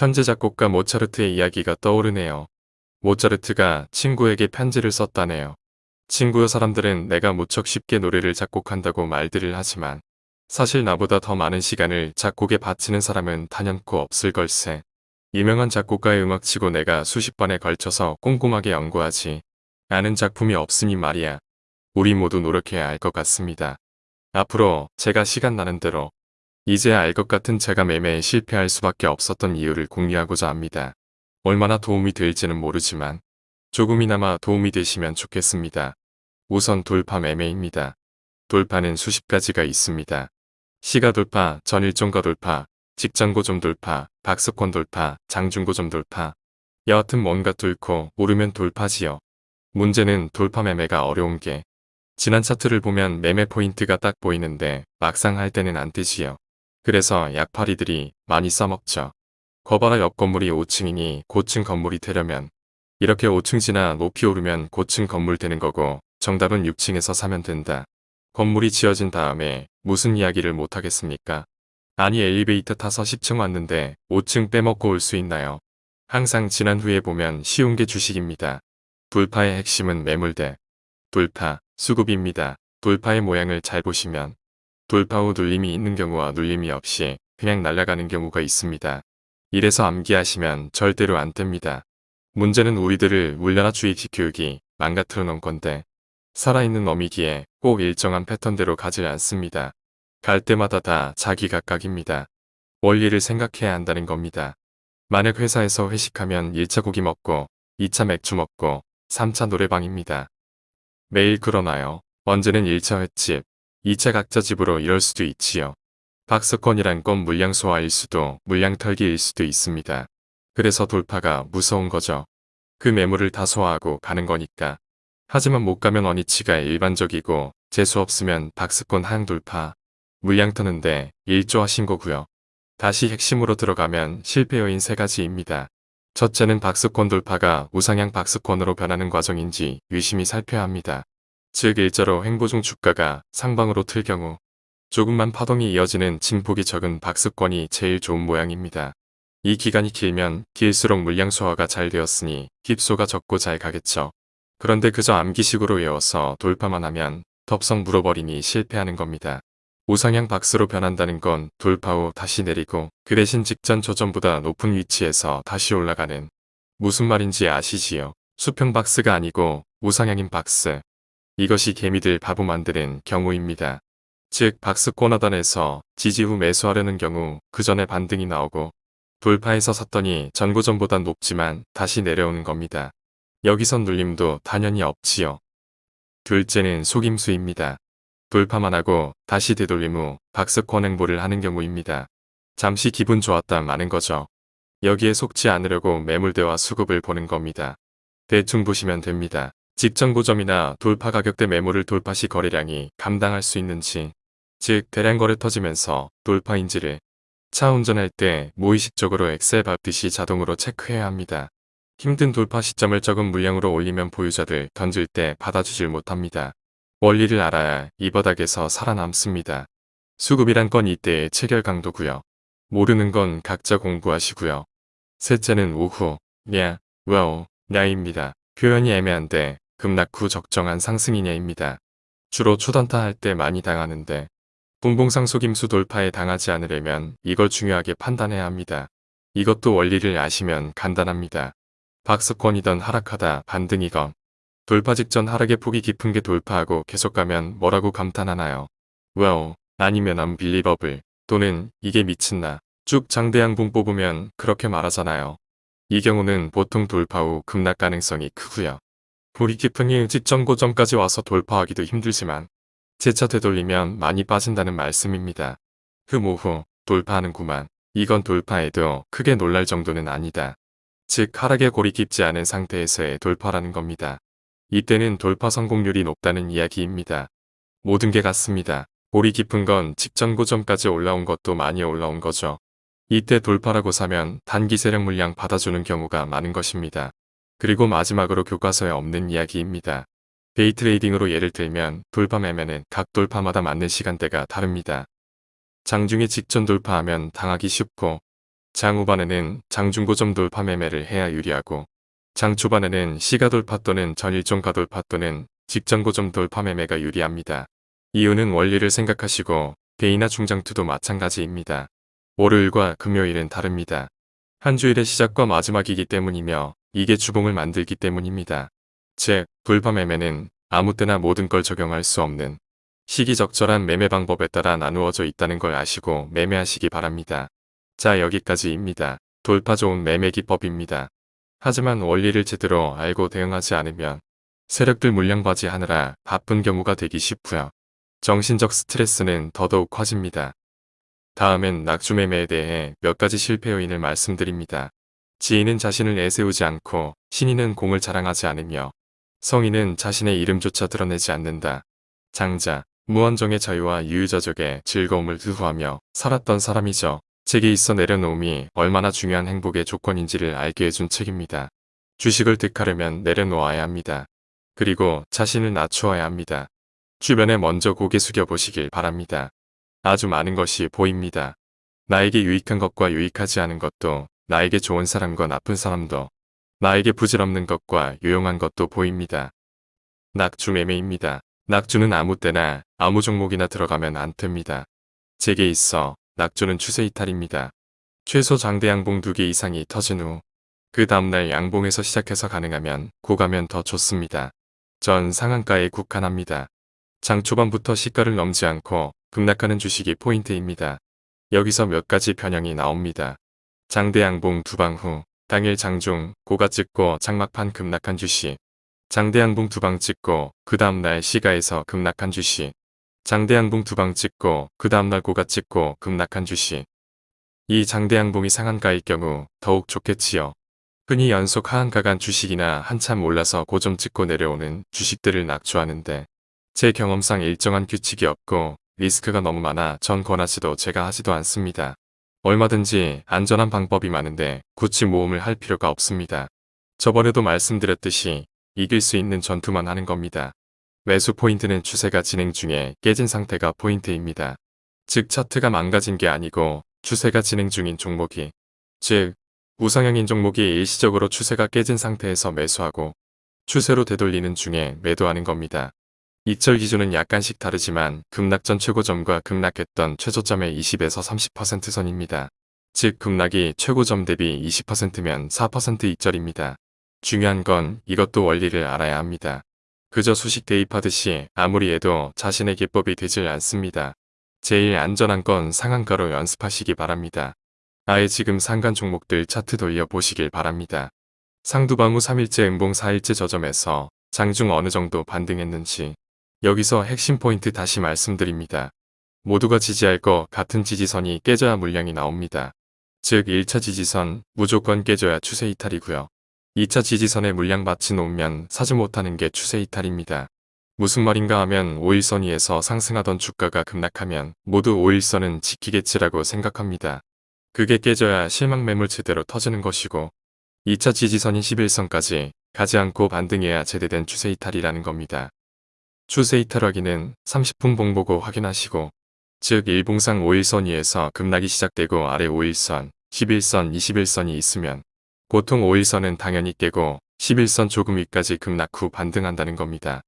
천재 작곡가 모차르트의 이야기가 떠오르네요. 모차르트가 친구에게 편지를 썼다네요. 친구여 사람들은 내가 무척 쉽게 노래를 작곡한다고 말들을 하지만 사실 나보다 더 많은 시간을 작곡에 바치는 사람은 단연코 없을 걸세. 유명한 작곡가의 음악치고 내가 수십 번에 걸쳐서 꼼꼼하게 연구하지 않은 작품이 없으니 말이야. 우리 모두 노력해야 할 것 같습니다. 앞으로 제가 시간 나는 대로 이제 알것 같은 제가 매매에 실패할 수밖에 없었던 이유를 공유하고자 합니다. 얼마나 도움이 될지는 모르지만 조금이나마 도움이 되시면 좋겠습니다. 우선 돌파 매매입니다. 돌파는 수십 가지가 있습니다. 시가 돌파, 전일종가 돌파, 직전고점 돌파, 박스권 돌파, 장중고점 돌파. 여하튼 뭔가 뚫고 오르면 돌파지요. 문제는 돌파 매매가 어려운 게 지난 차트를 보면 매매 포인트가 딱 보이는데 막상 할 때는 안 뜨지요. 그래서 약팔이들이 많이 써먹죠. 거봐라 옆 건물이 5층이니 고층 건물이 되려면 이렇게 5층 지나 높이 오르면 고층 건물 되는 거고 정답은 6층에서 사면 된다. 건물이 지어진 다음에 무슨 이야기를 못하겠습니까? 아니 엘리베이터 타서 10층 왔는데 5층 빼먹고 올 수 있나요? 항상 지난 후에 보면 쉬운 게 주식입니다. 돌파의 핵심은 매물대, 돌파, 수급입니다. 돌파의 모양을 잘 보시면 돌파 후 눌림이 있는 경우와 눌림이 없이 그냥 날아가는 경우가 있습니다. 이래서 암기하시면 절대로 안 뜹니다. 문제는 우리들을 물려나 주의지 교육이 망가뜨려 놓은 건데 살아있는 어미기에 꼭 일정한 패턴대로 가지 않습니다. 갈 때마다 다 자기 각각입니다. 원리를 생각해야 한다는 겁니다. 만약 회사에서 회식하면 1차 고기 먹고 2차 맥주 먹고 3차 노래방입니다. 매일 그러나요? 언제는 1차 횟집, 2차 각자 집으로 이럴 수도 있지요. 박스권이란 건 물량 소화일 수도 물량 털기일 수도 있습니다. 그래서 돌파가 무서운 거죠. 그 매물을 다 소화하고 가는 거니까. 하지만 못 가면 원위치가 일반적이고 재수 없으면 박스권 하향 돌파, 물량 터는데 일조하신 거고요. 다시 핵심으로 들어가면 실패 요인 세 가지입니다. 첫째는 박스권 돌파가 우상향 박스권으로 변하는 과정인지 유심히 살펴야 합니다. 즉 일자로 횡보 중 주가가 상방으로 틀 경우 조금만 파동이 이어지는 진폭이 적은 박스권이 제일 좋은 모양입니다. 이 기간이 길면 길수록 물량 소화가 잘 되었으니 깁소가 적고 잘 가겠죠. 그런데 그저 암기식으로 외워서 돌파만 하면 덥석 물어버리니 실패하는 겁니다. 우상향 박스로 변한다는 건 돌파 후 다시 내리고 그 대신 직전 조점보다 높은 위치에서 다시 올라가는 무슨 말인지 아시지요? 수평 박스가 아니고 우상향인 박스. 이것이 개미들 바보 만드는 경우입니다. 즉 박스권 하단에서 지지 후 매수하려는 경우 그 전에 반등이 나오고 돌파해서 샀더니 전고점보다 높지만 다시 내려오는 겁니다. 여기선 눌림도 당연히 없지요. 둘째는 속임수입니다. 돌파만 하고 다시 되돌림 후 박스권 행보를 하는 경우입니다. 잠시 기분 좋았다 마는 거죠. 여기에 속지 않으려고 매물대와 수급을 보는 겁니다. 대충 보시면 됩니다. 직전 고점이나 돌파 가격대 매물을 돌파 시 거래량이 감당할 수 있는지 즉 대량 거래 터지면서 돌파인지를 차 운전할 때 무의식적으로 엑셀 밟듯이 자동으로 체크해야 합니다. 힘든 돌파 시점을 적은 물량으로 올리면 보유자들 던질 때 받아주질 못합니다. 원리를 알아야 이 바닥에서 살아남습니다. 수급이란 건 이때의 체결 강도고요. 모르는 건 각자 공부하시고요. 셋째는 오후, 냐, 와우, 냐입니다. 표현이 애매한데 급락 후 적정한 상승이냐입니다. 주로 초단타 할 때 많이 당하는데 분봉상 속임수 돌파에 당하지 않으려면 이걸 중요하게 판단해야 합니다. 이것도 원리를 아시면 간단합니다. 박스권이던 하락하다 반등이건 돌파 직전 하락의 폭이 깊은 게 돌파하고 계속 가면 뭐라고 감탄하나요? well, 아니면 unbelievable 또는 이게 미친나 쭉 장대양봉 뽑으면 그렇게 말하잖아요. 이 경우는 보통 돌파 후 급락 가능성이 크고요. 볼이 깊은 이 직전 고점까지 와서 돌파하기도 힘들지만 재차 되돌리면 많이 빠진다는 말씀입니다. 흠 오후 돌파하는 구만. 이건 돌파해도 크게 놀랄 정도는 아니다. 즉 하락의 골이 깊지 않은 상태에서의 돌파라는 겁니다. 이때는 돌파 성공률이 높다는 이야기입니다. 모든 게 같습니다. 골이 깊은 건 직전 고점까지 올라온 것도 많이 올라온 거죠. 이때 돌파라고 사면 단기 세력 물량 받아주는 경우가 많은 것입니다. 그리고 마지막으로 교과서에 없는 이야기입니다. 데이 트레이딩으로 예를 들면 돌파 매매는 각 돌파마다 맞는 시간대가 다릅니다. 장중에 직전 돌파하면 당하기 쉽고 장 후반에는 장중 고점 돌파 매매를 해야 유리하고 장 초반에는 시가 돌파 또는 전일종가 돌파 또는 직전 고점 돌파 매매가 유리합니다. 이유는 원리를 생각하시고 개인화 중장투도 마찬가지입니다. 월요일과 금요일은 다릅니다. 한 주일의 시작과 마지막이기 때문이며 이게 주봉을 만들기 때문입니다. 즉, 돌파 매매는 아무 때나 모든 걸 적용할 수 없는 시기적절한 매매 방법에 따라 나누어져 있다는 걸 아시고 매매하시기 바랍니다. 자 여기까지입니다. 돌파 좋은 매매 기법입니다. 하지만 원리를 제대로 알고 대응하지 않으면 세력들 물량 바지 하느라 바쁜 경우가 되기 쉽고요. 정신적 스트레스는 더더욱 커집니다. 다음은 낙주 매매에 대해 몇 가지 실패 요인을 말씀드립니다. 지인은 자신을 내세우지 않고 신인은 공을 자랑하지 않으며 성인은 자신의 이름조차 드러내지 않는다. 장자, 무한정의 자유와 유유자적의 즐거움을 두후하며 살았던 사람이죠. 책에 있어 내려놓음이 얼마나 중요한 행복의 조건인지를 알게 해준 책입니다. 주식을 득하려면 내려놓아야 합니다. 그리고 자신을 낮추어야 합니다. 주변에 먼저 고개 숙여 보시길 바랍니다. 아주 많은 것이 보입니다. 나에게 유익한 것과 유익하지 않은 것도 나에게 좋은 사람과 나쁜 사람도 나에게 부질없는 것과 유용한 것도 보입니다. 낙주 매매입니다. 낙주는 아무 때나 아무 종목이나 들어가면 안 됩니다. 제게 있어 낙주는 추세 이탈입니다. 최소 장대 양봉 2개 이상이 터진 후 그 다음날 양봉에서 시작해서 가능하면 고가면 더 좋습니다. 전 상한가에 국한합니다. 장 초반부터 시가를 넘지 않고 급락하는 주식이 포인트입니다. 여기서 몇 가지 변형이 나옵니다. 장대 양봉 두방 후 당일 장중 고가 찍고 장막판 급락한 주식 장대 양봉 두방 찍고 그 다음날 시가에서 급락한 주식 장대 양봉 두방 찍고 그 다음날 고가 찍고 급락한 주식 이 장대 양봉이 상한가일 경우 더욱 좋겠지요. 흔히 연속 하한가 간 주식이나 한참 올라서 고점 찍고 내려오는 주식들을 낙주하는데 제 경험상 일정한 규칙이 없고 리스크가 너무 많아 전 권하지도 제가 하지도 않습니다. 얼마든지 안전한 방법이 많은데 굳이 모험을 할 필요가 없습니다. 저번에도 말씀드렸듯이 이길 수 있는 전투만 하는 겁니다. 매수 포인트는 추세가 진행 중에 깨진 상태가 포인트입니다. 즉 차트가 망가진 게 아니고 추세가 진행 중인 종목이 즉 우상향인 종목이 일시적으로 추세가 깨진 상태에서 매수하고 추세로 되돌리는 중에 매도하는 겁니다. 이철 기준은 약간씩 다르지만 급락 전 최고점과 급락했던 최저점의 20에서 30% 선입니다. 즉 급락이 최고점 대비 20%면 4% 이절입니다. 중요한 건 이것도 원리를 알아야 합니다. 그저 수식 대입하듯이 아무리 해도 자신의 기법이 되질 않습니다. 제일 안전한 건 상한가로 연습하시기 바랍니다. 아예 지금 상간 종목들 차트 돌려보시길 바랍니다. 상두방 후 3일째 음봉 4일째 저점에서 장중 어느 정도 반등했는지 여기서 핵심 포인트 다시 말씀드립니다. 모두가 지지할 것 같은 지지선이 깨져야 물량이 나옵니다. 즉 1차 지지선 무조건 깨져야 추세 이탈이고요. 2차 지지선에 물량 받치 놓으면 사지 못하는 게 추세 이탈입니다. 무슨 말인가 하면 5일선 위에서 상승하던 주가가 급락하면 모두 5일선은 지키겠지라고 생각합니다. 그게 깨져야 실망 매물 제대로 터지는 것이고 2차 지지선인 11선까지 가지 않고 반등해야 제대된 추세 이탈이라는 겁니다. 추세 이탈 확인은 30분 봉 보고 확인하시고 즉 일봉상 5일선 위에서 급락이 시작되고 아래 5일선, 11선, 21선이 있으면 보통 5일선은 당연히 깨고 11선 조금 위까지 급락 후 반등한다는 겁니다.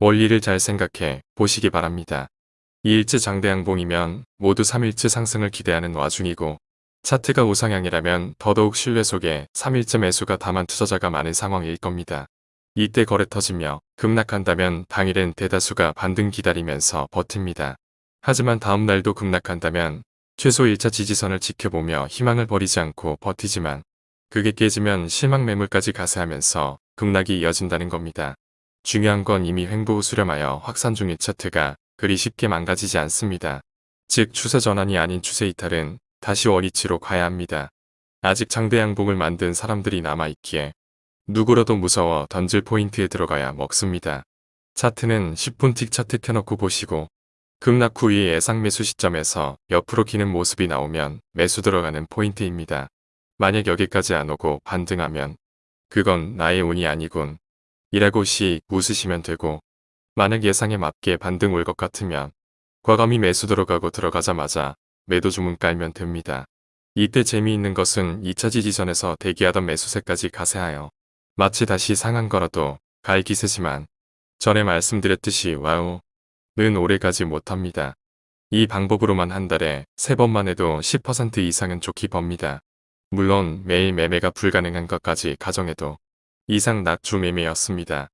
원리를 잘 생각해 보시기 바랍니다. 2일째 장대 양봉이면 모두 3일째 상승을 기대하는 와중이고 차트가 우상향이라면 더더욱 신뢰 속에 3일째 매수가 다만 투자자가 많은 상황일 겁니다. 이때 거래 터지며 급락한다면 당일엔 대다수가 반등 기다리면서 버팁니다. 하지만 다음날도 급락한다면 최소 1차 지지선을 지켜보며 희망을 버리지 않고 버티지만 그게 깨지면 실망 매물까지 가세하면서 급락이 이어진다는 겁니다. 중요한 건 이미 횡보 후 수렴하여 확산 중인 차트가 그리 쉽게 망가지지 않습니다. 즉 추세 전환이 아닌 추세 이탈은 다시 원위치로 가야 합니다. 아직 장대 양봉을 만든 사람들이 남아있기에 누구라도 무서워 던질 포인트에 들어가야 먹습니다. 차트는 10분 틱 차트 켜놓고 보시고 급락 후의 예상 매수 시점에서 옆으로 기는 모습이 나오면 매수 들어가는 포인트입니다. 만약 여기까지 안 오고 반등하면 그건 나의 운이 아니군 이라고 씩 웃으시면 되고 만약 예상에 맞게 반등 올 것 같으면 과감히 매수 들어가고 들어가자마자 매도 주문 깔면 됩니다. 이때 재미있는 것은 2차 지지선에서 대기하던 매수세까지 가세하여 마치 다시 상한 거라도 갈 기세지만 전에 말씀드렸듯이 와우 는 오래가지 못합니다. 이 방법으로만 한 달에 3번만 해도 10% 이상은 좋게 법니다. 물론 매일 매매가 불가능한 것까지 가정해도 이상 낮주 매매였습니다.